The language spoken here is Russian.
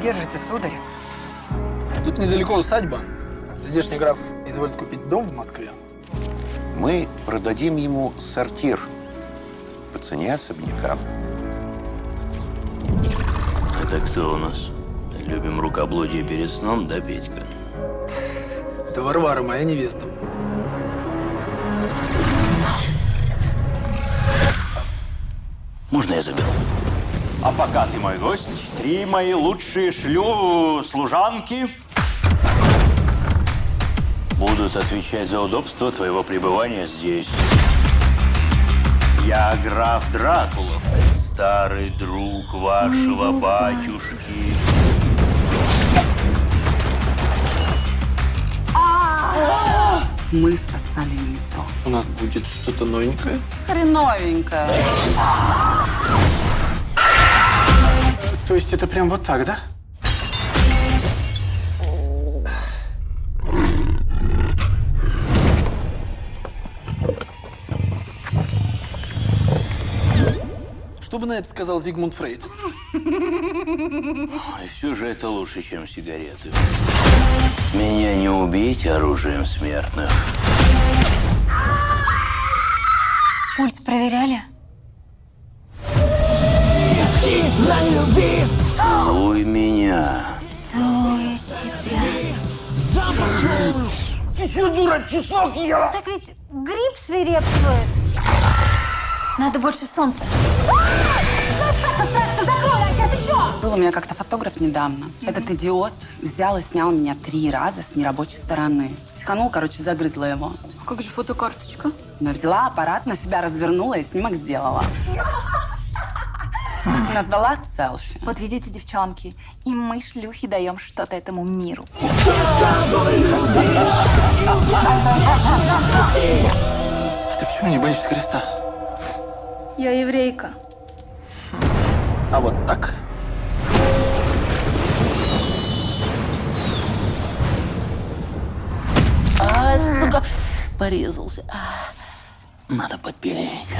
держите, сударь? Тут недалеко усадьба. Здешний граф изволит купить дом в Москве. Мы продадим ему сортир по цене особняка. Это кто у нас? Любим рукоблудие перед сном, да, Петька? Это Варвара, моя невеста. Можно я заберу? А пока ты мой гость, три мои лучшие шлю служанки Будут отвечать за удобство твоего пребывания здесь. Я граф Дракулов, старый друг вашего батюшки. Мы сосали не то. У нас будет что-то новенькое. Хреновенько. То есть это прям вот так, да? Что бы на это сказал Зигмунд Фрейд? И все же это лучше, чем сигареты. Меня не убить оружием смертных. Пульс проверяли? Целуй меня. Целую тебя. Так ведь грипп свирепствует. Надо больше солнца. Был у меня как-то фотограф недавно. Этот идиот взял и снял меня три раза с нерабочей стороны. Психанул, короче, загрызла его. А как же фотокарточка? Но взяла аппарат, на себя развернула и снимок сделала. Назвала селфи. Вот видите, девчонки, и мы, шлюхи, даем что-то этому миру. Ты почему не боишься креста? Я еврейка. А вот так? А, сука, порезался. Надо подпилить.